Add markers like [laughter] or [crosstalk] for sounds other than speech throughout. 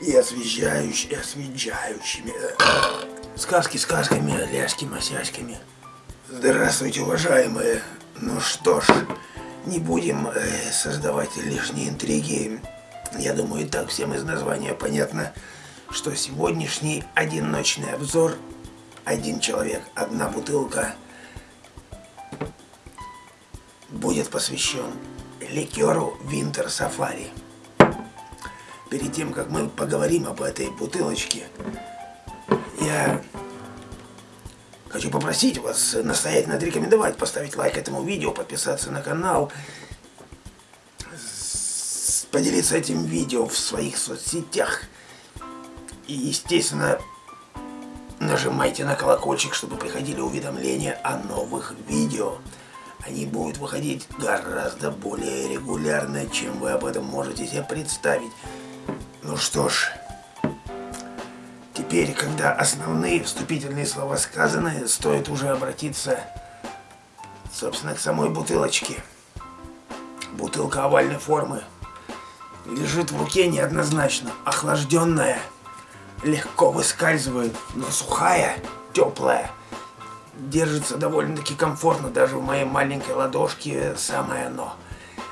и освежающими, освежающими. Сказки сказками, ляски масяськами. Здравствуйте, уважаемые. Ну что ж, не будем э, создавать лишние интриги. Я думаю, и так всем из названия понятно, что сегодняшний одиночный обзор один человек, одна бутылка будет посвящен ликеру Winter Safari. Перед тем, как мы поговорим об этой бутылочке, я хочу попросить вас настоятельно отрекомендовать, поставить лайк этому видео, подписаться на канал, поделиться этим видео в своих соцсетях и, естественно, нажимайте на колокольчик, чтобы приходили уведомления о новых видео. Они будут выходить гораздо более регулярно, чем вы об этом можете себе представить. Ну что ж, теперь, когда основные вступительные слова сказаны, стоит уже обратиться, собственно, к самой бутылочке. Бутылка овальной формы. Лежит в руке неоднозначно, охлажденная, легко выскальзывает, но сухая, теплая держится довольно-таки комфортно, даже в моей маленькой ладошке самое оно.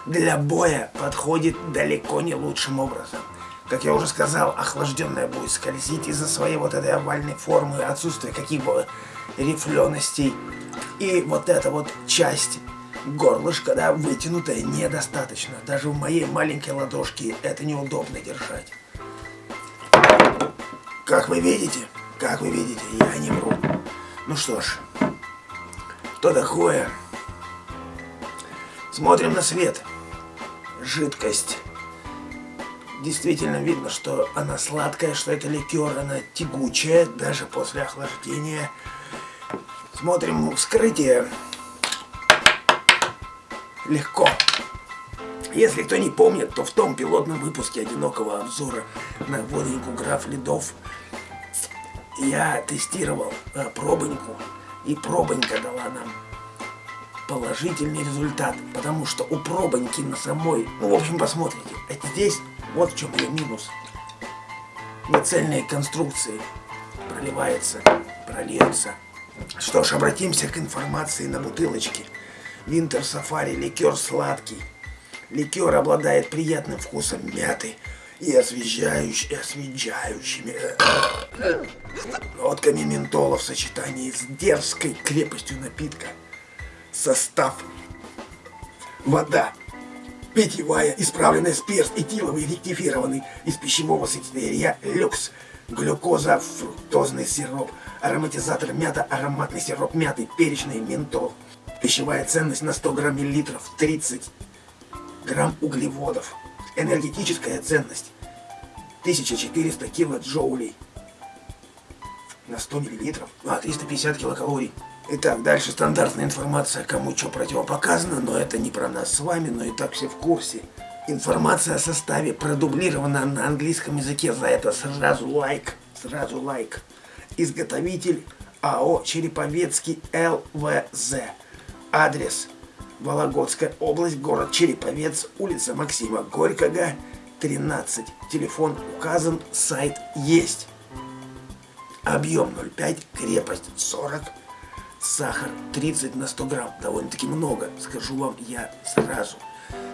Для боя подходит далеко не лучшим образом. Как я уже сказал, охлажденная будет скользить из-за своей вот этой овальной формы, отсутствия каких-бы рифленостей. И вот эта вот часть горлышка, да, вытянутая, недостаточно. Даже в моей маленькой ладошке это неудобно держать. Как вы видите, как вы видите, я не вру. Ну что ж, что такое? Смотрим на свет. Жидкость. Действительно видно, что она сладкая, что это ликер, она тягучая, даже после охлаждения. Смотрим вскрытие. Легко. Если кто не помнит, то в том пилотном выпуске одинокого обзора на водоньку граф Ледов я тестировал э, пробоньку и пробонька дала нам положительный результат, потому что у пробоньки на самой, ну, в общем, посмотрите, здесь, вот в чем ее минус. Нецельные конструкции проливается, прольется. Что ж, обратимся к информации на бутылочке. Winter Safari ликер сладкий. Ликер обладает приятным вкусом мяты и освежающими, освежающими нотками ментола в сочетании с дерзкой крепостью напитка. Состав. Вода. Питьевая, исправленная спирт, этиловый, ректифированный из пищевого сырья люкс. Глюкоза, фруктозный сироп, ароматизатор мята, ароматный сироп мяты, перечный ментол. Пищевая ценность на 100 грамм миллилитров 30 грамм углеводов. Энергетическая ценность 1400 килоджоулей на 100 миллилитров, а 350 килокалорий. Итак, дальше стандартная информация, кому что противопоказано, но это не про нас с вами, но и так все в курсе. Информация о составе продублирована на английском языке, за это сразу лайк, сразу лайк. Изготовитель АО Череповецкий ЛВЗ. Адрес Вологодская область, город Череповец, улица Максима Горького, 13. Телефон указан, сайт есть. Объем 0,5, крепость 40, сахар 30 на 100 грамм. Довольно-таки много, скажу вам я сразу.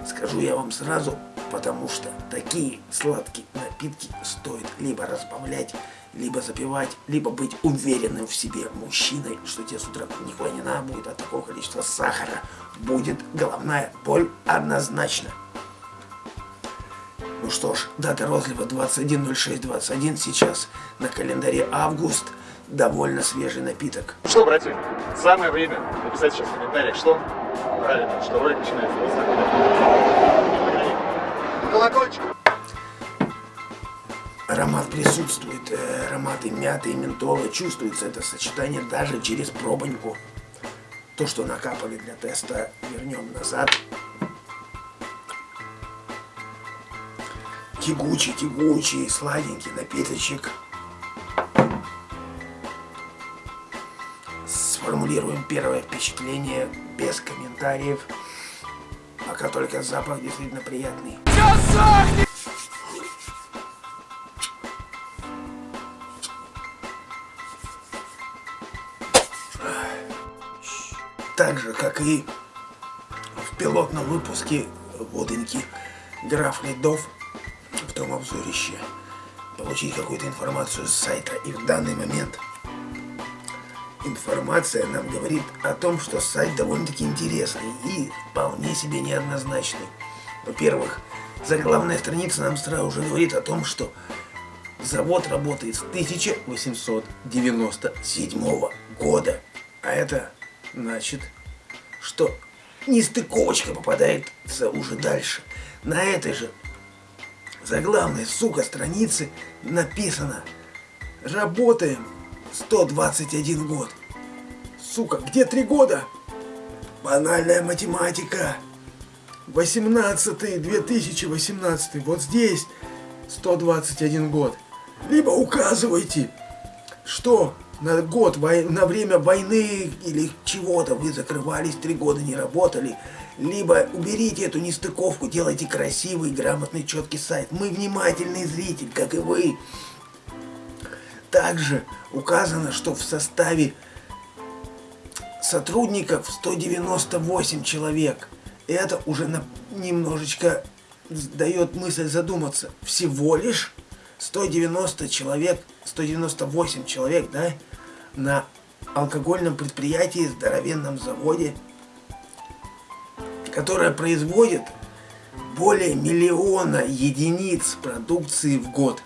Скажу я вам сразу, потому что такие сладкие напитки стоит либо разбавлять, либо запивать, либо быть уверенным в себе мужчиной, что тебе с утра нихуя не надо будет от такого количества сахара. Будет головная боль однозначно. Ну что ж, дата розлива 21.06.21, сейчас на календаре август, довольно свежий напиток. Что, братья, самое время написать сейчас в комментариях, что? Правильно, что ролик начинается вот. Колокольчик. Аромат присутствует, э, ароматы мяты и ментола, чувствуется это сочетание даже через пробоньку. То, что накапали для теста, вернем назад. тягучий, тягучий, сладенький напиточек. формулируем первое впечатление без комментариев. Пока только запах действительно приятный. Чё сохнет? Так же, как и в пилотном выпуске водоньки граф Ледов в том обзорище. Получить какую-то информацию с сайта и в данный момент информация нам говорит о том, что сайт довольно-таки интересный и вполне себе неоднозначный. Во-первых, заглавная страница нам сразу же говорит о том, что завод работает с 1897 года. А это значит, что нестыковочка попадается уже дальше. На этой же заглавной, сука, странице написано «Работаем 121 год». Сука, где три года? Банальная математика. 18 2018 вот здесь 121 год. Либо указывайте, что на год, на время войны или чего-то вы закрывались, три года не работали, либо уберите эту нестыковку, делайте красивый, грамотный, четкий сайт. Мы внимательный зритель, как и вы. Также указано, что в составе сотрудников 198 человек. Это уже на, немножечко дает мысль задуматься. Всего лишь 190 человек, 198 человек, да, на алкогольном предприятии, здоровенном заводе, которое производит более миллиона единиц продукции в год.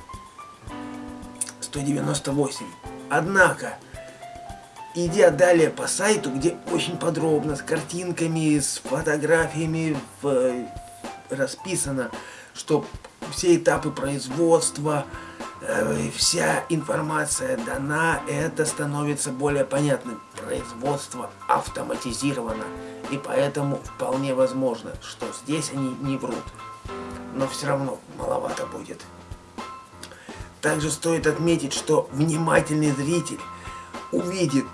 198. Однако, идя далее по сайту, где очень подробно, с картинками, с фотографиями в, расписано, что все этапы производства, э, вся информация дана, это становится более понятным. Производство автоматизировано, и поэтому вполне возможно, что здесь они не врут. Но все равно маловато будет. Также стоит отметить, что внимательный зритель увидит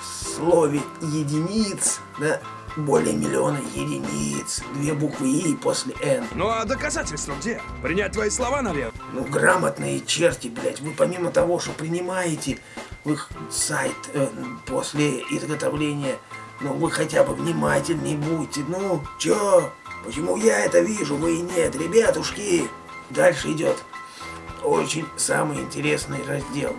в слове единиц, да, более миллиона единиц, две буквы И после Н. Ну а доказательства где? Принять твои слова, наверное? Ну, грамотные черти, блядь. Вы помимо того, что принимаете в их сайт э, после изготовления, ну, вы хотя бы внимательнее будьте. Ну, чё? Почему я это вижу, вы и нет? Ребятушки, дальше идет очень самый интересный раздел.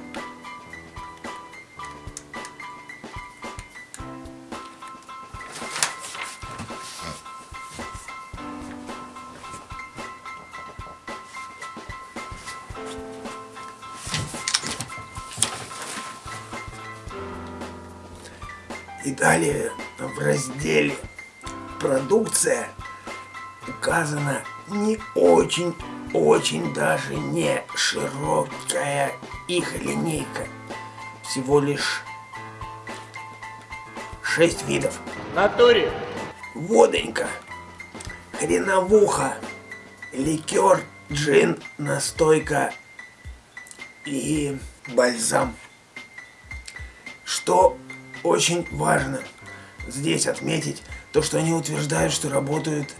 И далее в разделе «Продукция» указана не очень-очень даже не широкая их линейка. Всего лишь шесть видов. Натуре. Водонька, хреновуха, ликер, джин, настойка и бальзам. Что очень важно здесь отметить то, что они утверждают, что работают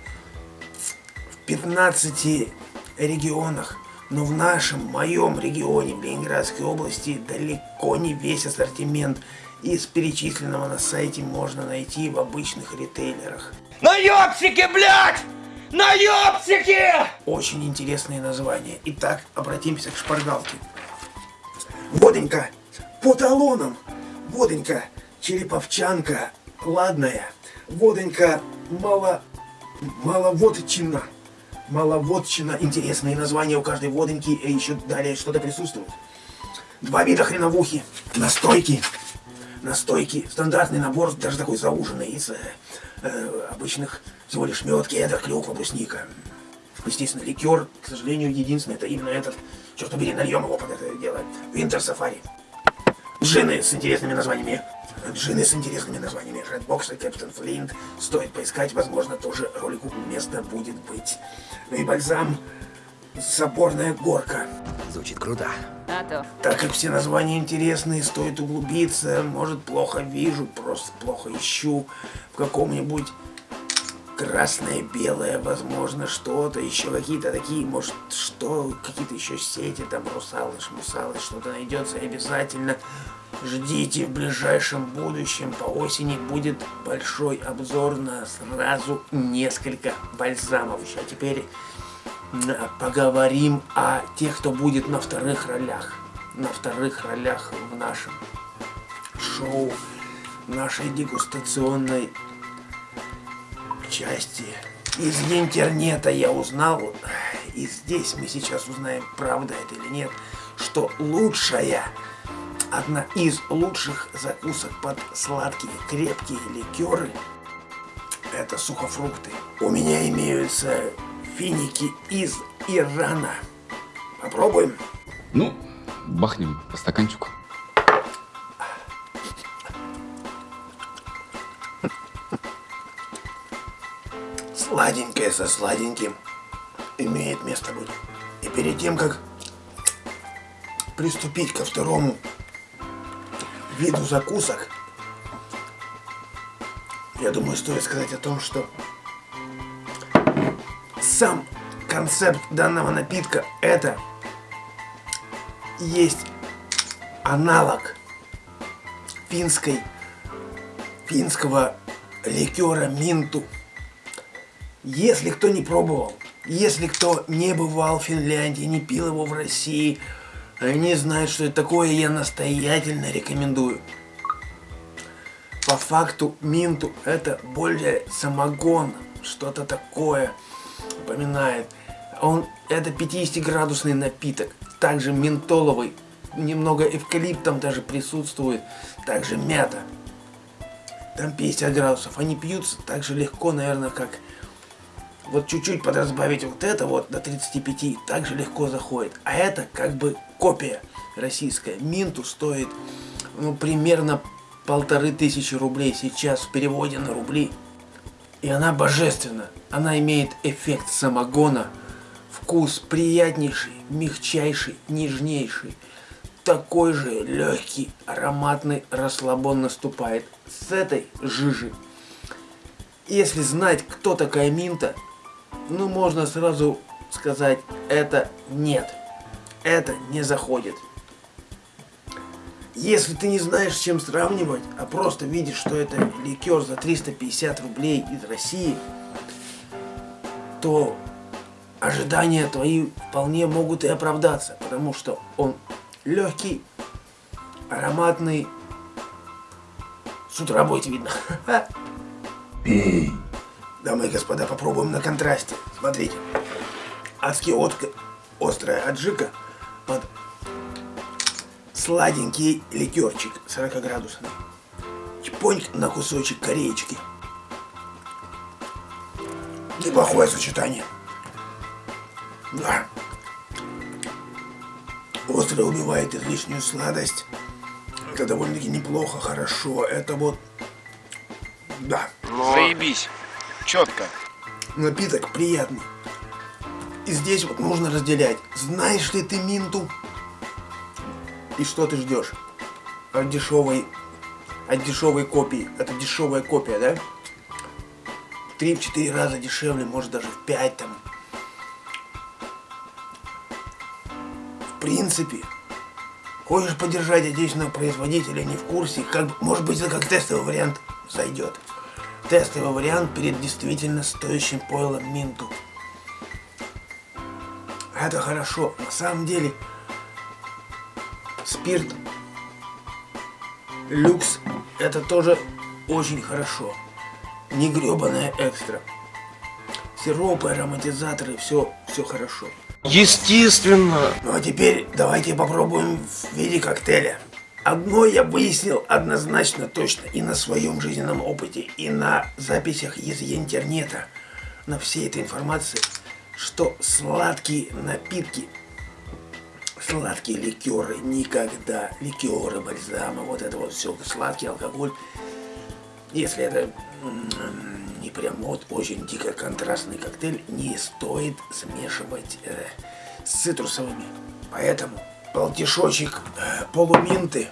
в 15 регионах. Но в нашем, моем регионе, в Ленинградской области, далеко не весь ассортимент из перечисленного на сайте можно найти в обычных ритейлерах. Наебсики, блядь! Наебсики! Очень интересные названия. Итак, обратимся к шпаргалке. Водонька по талонам. Водонька череповчанка ладная, водонька мало, маловодчина. Маловодчина, интересные названия у каждой водоньки, и еще далее что-то присутствует. Два вида хреновухи, настойки, настойки, стандартный набор, даже такой зауженный, из э, э, обычных всего лишь мед, кедр, клюква, брусника. Естественно, ликер, к сожалению, единственный, это именно этот. Черт побери, нальем его под это дело. Винтер Сафари. Джины с интересными названиями. Джины с интересными названиями. Redbox и Captain Flint. Стоит поискать, возможно, тоже ролику место будет быть. Ну и бальзам. Соборная горка. Звучит круто. А то. Так как все названия интересные, стоит углубиться. Может, плохо вижу, просто плохо ищу в каком-нибудь красное, белое, возможно, что-то, еще какие-то такие, может, что, какие-то еще сети, там, русалы, шмусалы, что-то найдется, обязательно ждите в ближайшем будущем, по осени будет большой обзор на сразу несколько бальзамов. А теперь поговорим о тех, кто будет на вторых ролях, на вторых ролях в нашем шоу, нашей дегустационной части. Из интернета я узнал, и здесь мы сейчас узнаем, правда это или нет, что лучшая, одна из лучших закусок под сладкие крепкие ликеры – это сухофрукты. У меня имеются финики из Ирана. Попробуем? Ну, бахнем по стаканчику. Сладенькое со сладеньким имеет место быть. И перед тем, как приступить ко второму виду закусок, я думаю, стоит сказать о том, что сам концепт данного напитка это есть аналог финской, финского ликера минту. Если кто не пробовал, если кто не бывал в Финляндии, не пил его в России, не знает, что это такое, я настоятельно рекомендую. По факту минту это более самогон, что-то такое напоминает. Он это 50-градусный напиток, также ментоловый, немного эвкалиптом даже присутствует, также мята. Там 50 градусов. Они пьются так же легко, наверное, как вот чуть-чуть подразбавить вот это вот до 35, также легко заходит. А это как бы копия российская. Минту стоит ну, примерно полторы тысячи рублей сейчас в переводе на рубли. И она божественна. Она имеет эффект самогона. Вкус приятнейший, мягчайший, нежнейший. Такой же легкий, ароматный расслабон наступает с этой жижи. Если знать, кто такая Минта, ну можно сразу сказать, это нет. Это не заходит. Если ты не знаешь, с чем сравнивать, а просто видишь, что это ликер за 350 рублей из России, то ожидания твои вполне могут и оправдаться, потому что он легкий, ароматный, с утра будет видно. [laughs] Пей. Дамы и господа, попробуем на контрасте. Смотрите. Адски отка, острая аджика под сладенький ликерчик 40 градусный. Чпоньк на кусочек кореечки. Неплохое сочетание. Да. Острое убивает излишнюю сладость. Это довольно-таки неплохо, хорошо. Это вот... Да. Но... Заебись. Четко. Напиток приятный. И здесь вот нужно разделять. Знаешь ли ты минту? И что ты ждешь? От дешевой, от дешевой копии. Это дешевая копия, да? В 3-4 раза дешевле, может даже в 5 там. В принципе, хочешь поддержать отечественного производителя, не в курсе, как, может быть это как тестовый вариант зайдет тестовый вариант перед действительно стоящим пойлом Минту. Это хорошо. На самом деле, спирт люкс это тоже очень хорошо. Не гребаная экстра. Сиропы, ароматизаторы, все, все хорошо. Естественно. Ну а теперь давайте попробуем в виде коктейля. Одно я выяснил однозначно точно и на своем жизненном опыте, и на записях из интернета, на всей этой информации, что сладкие напитки, сладкие ликеры никогда, ликеры, бальзамы, вот это вот все, сладкий алкоголь, если это не прям вот очень дико контрастный коктейль, не стоит смешивать э, с цитрусовыми. Поэтому полтишочек э, полуминты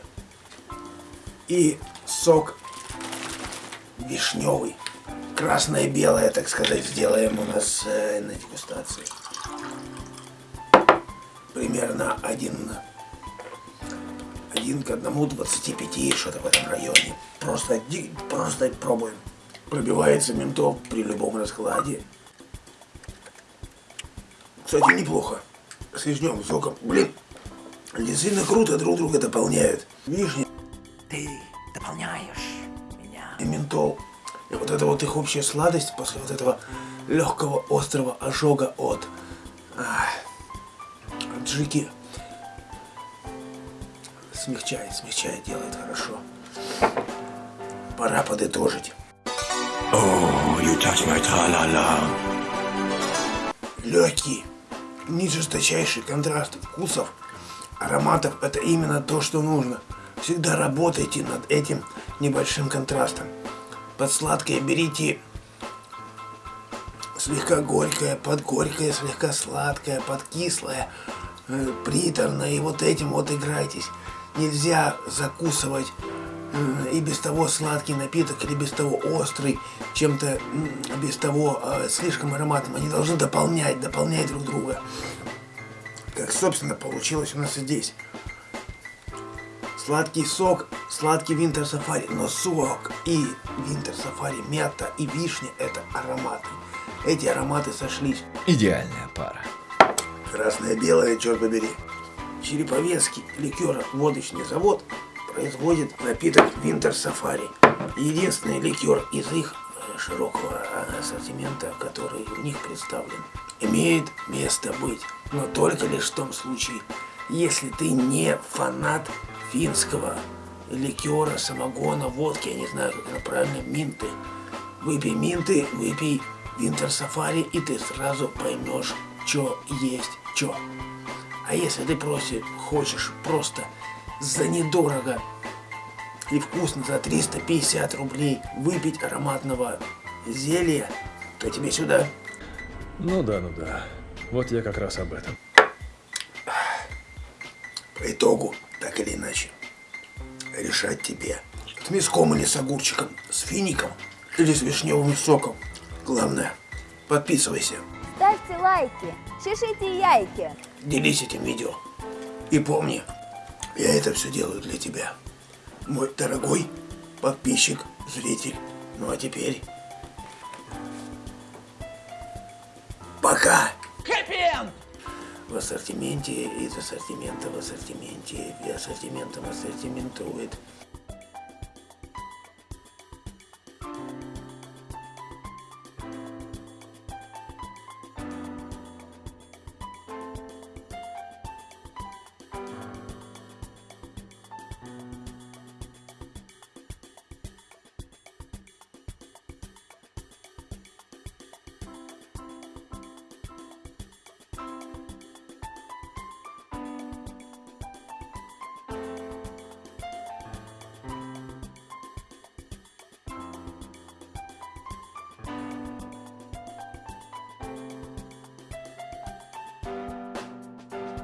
и сок вишневый. красное и белое, так сказать, сделаем у нас э, на дегустации. Примерно один, один к одному 25, что-то в этом районе. Просто, просто пробуем. Пробивается ментол при любом раскладе. Кстати, неплохо. С вишневым соком. Блин, действительно круто друг друга дополняют. Вишня Ты дополняешь меня. и ментол. И вот эта вот их общая сладость после вот этого легкого острого ожога от, ах, от джики смягчает, смягчает, делает хорошо. Пора подытожить. Oh, you touch my. Легкий, не жесточайший контраст вкусов, ароматов – это именно то, что нужно. Всегда работайте над этим небольшим контрастом. Под сладкое берите слегка горькое, под горькое, слегка сладкое, под кислое, э, приторное. И вот этим вот играйтесь. Нельзя закусывать м, и без того сладкий напиток, или без того острый, чем-то м, без того э, слишком ароматным. Они должны дополнять, дополнять друг друга. Как, собственно, получилось у нас и здесь. Сладкий сок, сладкий винтер сафари, но сок и винтер сафари, мята и вишня – это ароматы. Эти ароматы сошлись. Идеальная пара. Красное-белое, черт побери. Череповецкий ликеро-водочный завод производит напиток Винтер Сафари. Единственный ликер из их широкого ассортимента, который у них представлен, имеет место быть. Но только лишь в том случае, если ты не фанат финского ликера, самогона, водки, я не знаю, как это правильно, минты. Выпей минты, выпей Винтер Сафари, и ты сразу поймешь, что есть что. А если ты просишь, хочешь просто за недорого и вкусно за 350 рублей выпить ароматного зелья, то тебе сюда. Ну да, ну да. Вот я как раз об этом. По итогу, так или иначе, решать тебе. С мяском или с огурчиком, с фиником или с вишневым соком. Главное, подписывайся, Ставьте лайки, чешите яйки. делись этим видео. И помни, я это все делаю для тебя. Мой дорогой подписчик, зритель. Ну а теперь... Пока! В ассортименте, из ассортимента в ассортименте, и ассортиментом ассортиментует